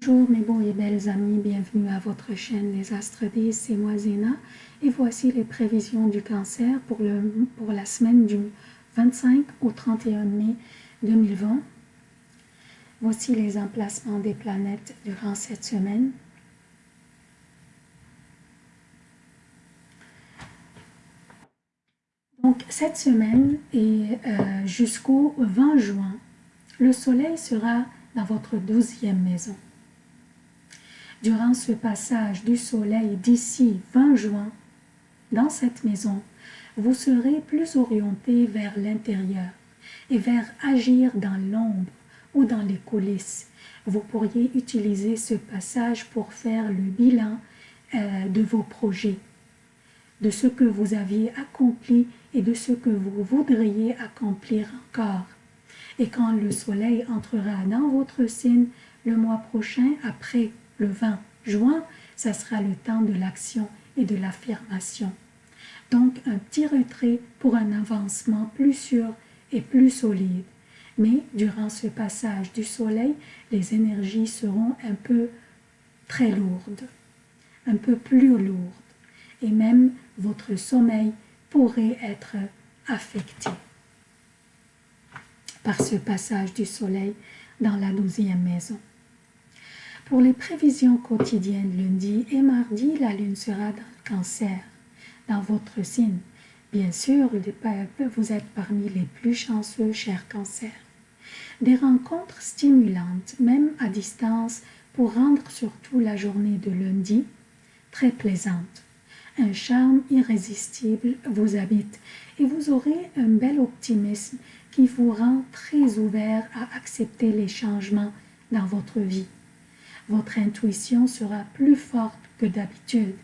Bonjour mes beaux et belles amis, bienvenue à votre chaîne Les Astres 10, c'est moi Zéna et voici les prévisions du cancer pour, le, pour la semaine du 25 au 31 mai 2020. Voici les emplacements des planètes durant cette semaine. Donc cette semaine et euh, jusqu'au 20 juin, le soleil sera dans votre douzième maison. Durant ce passage du soleil d'ici 20 juin, dans cette maison, vous serez plus orienté vers l'intérieur et vers agir dans l'ombre ou dans les coulisses. Vous pourriez utiliser ce passage pour faire le bilan euh, de vos projets, de ce que vous aviez accompli et de ce que vous voudriez accomplir encore. Et quand le soleil entrera dans votre signe le mois prochain, après le 20 juin, ça sera le temps de l'action et de l'affirmation. Donc, un petit retrait pour un avancement plus sûr et plus solide. Mais durant ce passage du soleil, les énergies seront un peu très lourdes, un peu plus lourdes. Et même votre sommeil pourrait être affecté par ce passage du soleil dans la douzième maison. Pour les prévisions quotidiennes lundi et mardi, la lune sera dans le cancer, dans votre signe. Bien sûr, vous êtes parmi les plus chanceux, chers cancers. Des rencontres stimulantes, même à distance, pour rendre surtout la journée de lundi très plaisante. Un charme irrésistible vous habite et vous aurez un bel optimisme qui vous rend très ouvert à accepter les changements dans votre vie. Votre intuition sera plus forte que d'habitude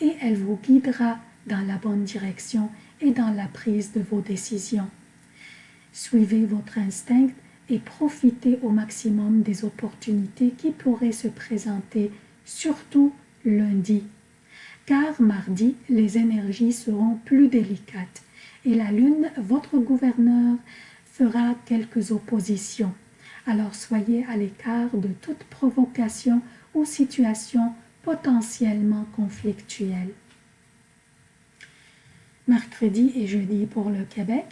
et elle vous guidera dans la bonne direction et dans la prise de vos décisions. Suivez votre instinct et profitez au maximum des opportunités qui pourraient se présenter, surtout lundi. Car mardi, les énergies seront plus délicates et la lune, votre gouverneur, fera quelques oppositions alors soyez à l'écart de toute provocation ou situation potentiellement conflictuelle. Mercredi et jeudi pour le Québec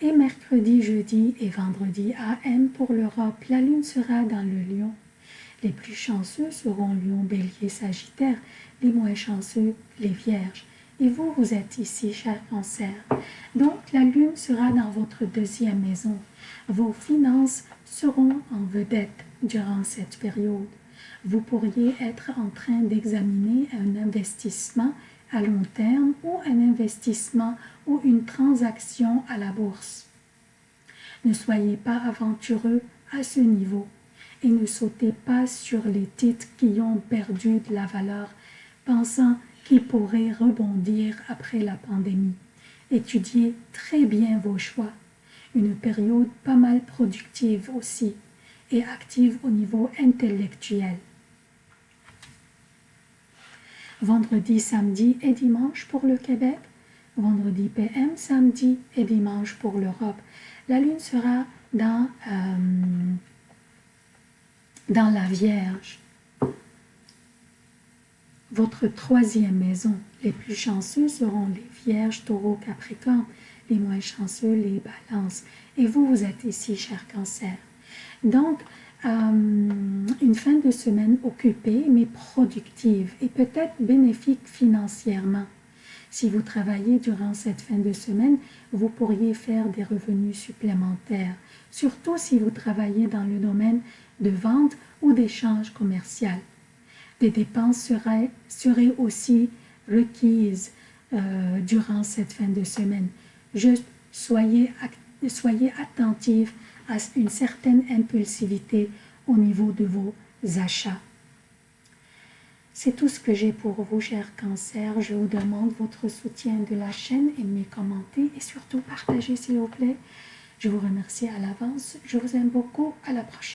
et mercredi, jeudi et vendredi AM pour l'Europe, la lune sera dans le lion. Les plus chanceux seront lion, bélier, sagittaire, les moins chanceux, les vierges. Et vous, vous êtes ici, cher cancer. Donc, la lune sera dans votre deuxième maison. Vos finances seront en vedette durant cette période. Vous pourriez être en train d'examiner un investissement à long terme ou un investissement ou une transaction à la bourse. Ne soyez pas aventureux à ce niveau et ne sautez pas sur les titres qui ont perdu de la valeur, pensant qui pourrait rebondir après la pandémie. Étudiez très bien vos choix. Une période pas mal productive aussi et active au niveau intellectuel. Vendredi, samedi et dimanche pour le Québec. Vendredi PM, samedi et dimanche pour l'Europe. La Lune sera dans, euh, dans la Vierge votre troisième maison. Les plus chanceux seront les vierges, taureaux, capricornes, les moins chanceux, les balances. Et vous, vous êtes ici, cher cancer. Donc, euh, une fin de semaine occupée, mais productive et peut-être bénéfique financièrement. Si vous travaillez durant cette fin de semaine, vous pourriez faire des revenus supplémentaires, surtout si vous travaillez dans le domaine de vente ou d'échange commercial des dépenses seraient, aussi requises euh, durant cette fin de semaine. Juste soyez, soyez attentifs à une certaine impulsivité au niveau de vos achats. C'est tout ce que j'ai pour vous, chers cancers. Je vous demande votre soutien de la chaîne, aimez, commentez et surtout partagez, s'il vous plaît. Je vous remercie à l'avance. Je vous aime beaucoup. À la prochaine.